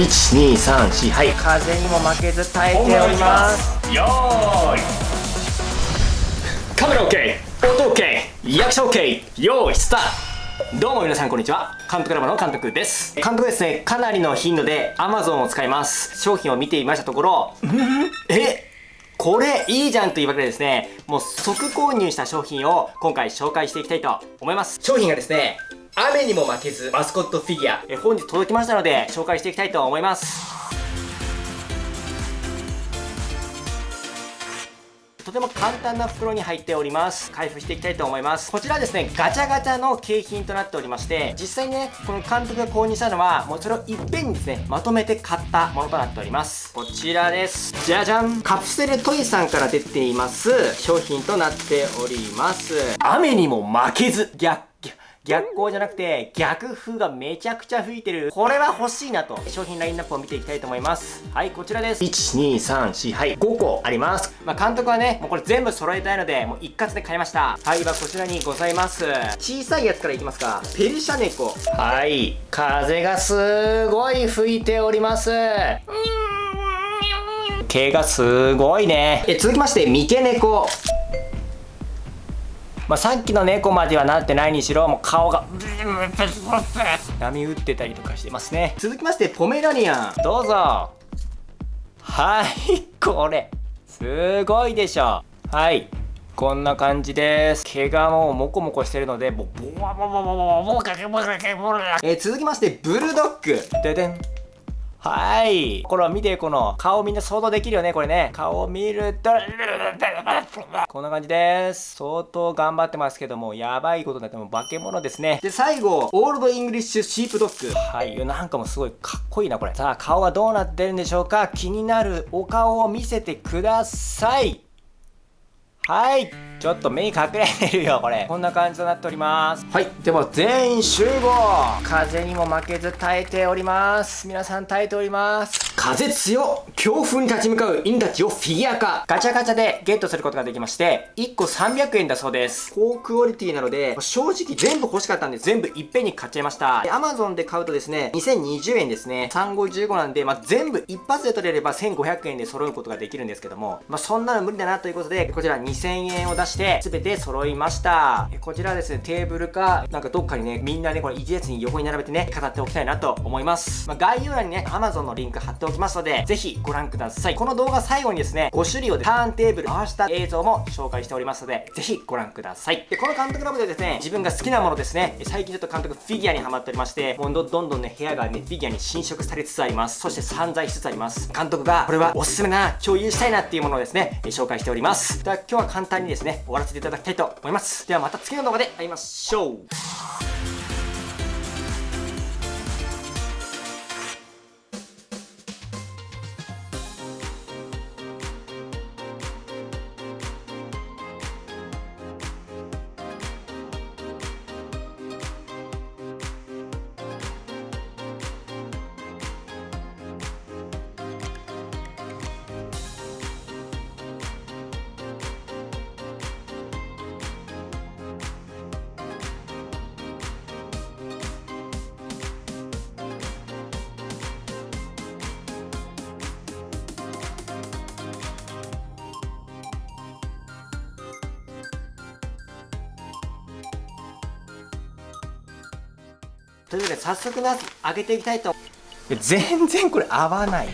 1234はい。風にも負けず耐えております。よーい。カメラ OK 音 OK 役者 OK 用意スタート。どうも皆さんこんにちは。監督ラボの監督です。監督ですね。かなりの頻度で Amazon を使います。商品を見ていましたところえ？これいいじゃんというわけでですねもう即購入した商品を今回紹介していきたいと思います。商品がですね雨にも負けずマスコットフィギュア。え本日届きましたので紹介していきたいと思います。とても簡単な袋に入っております。開封していきたいと思います。こちらですねガチャガチャの景品となっておりまして実際にねこの監督が購入したのはもうそれをいっぺんにですねまとめて買ったものとなっております。こちらです。じゃじゃん。カプセルトイさんから出ています商品となっております。雨にも負けず逆逆光じゃなくて逆風がめちゃくちゃ吹いてる。これは欲しいなと。商品ラインナップを見ていきたいと思います。はいこちらです。1234はい5個あります。まあ、監督はねもうこれ全部揃えたいのでもう一括で買いました。はいはこちらにございます。小さいやつからいきますか。ペルシャ猫。はい風がすごい吹いております。毛がすごいね。え続きまして三毛猫まあ、さっきの猫まではなってないにしろもう顔が波打ってたりとかしてますね。続きましてポメラニアン。どうぞ。はいこれ。すごいでしょ。はいこんな感じです。毛がもうモコモコしてるのでもうボワボワボワボワボワえー、続きましてブルドッグででんはい。これは見て、この顔みんな想像できるよね、これね。顔を見ると、こんな感じです。相当頑張ってますけども、やばいことになっても化け物ですね。で、最後、オールドイングリッシュシープドッグ。はい。なんかもすごいかっこいいな、これ。さあ、顔はどうなってるんでしょうか？気になるお顔を見せてください。はいちょっと目に隠れてるよこれ。こんな感じとなっております。はい。では全員集合。風にも負けず耐えております。皆さん耐えております。風強強風に立ち向かう犬たちをフィギュア化。ガチャガチャでゲットすることができまして1個300円だそうです。高クオリティなので正直全部欲しかったんで全部いっぺんに買っちゃいました。Amazon で買うとですね2020円ですね。3515なんで、まあ、全部一発で取れれば1500円で揃うことができるんですけども、まあ、そんなの無理だなということでこちら2000円を出しして全て揃いました。こちらですねテーブルかなんかどっかにねみんなねこれ一列に横に並べてね飾っておきたいなと思います、まあ、概要欄にね Amazon のリンク貼っておきますのでぜひご覧ください。この動画最後にですね5種類をターンテーブル回した映像も紹介しておりますのでぜひご覧ください。でこの監督ラボでですね自分が好きなものですね。最近ちょっと監督フィギュアにハマっておりましてもうどんどんね部屋がねフィギュアに侵食されつつあります。そして散在しつつあります。監督がこれはおすすめな共有したいなっていうものをですね紹介しております。では今日は簡単にですね終わらせていただきたいと思います。ではまた次の動画で会いましょう。というわけで早速な上げていきたいと全然これ合わない。な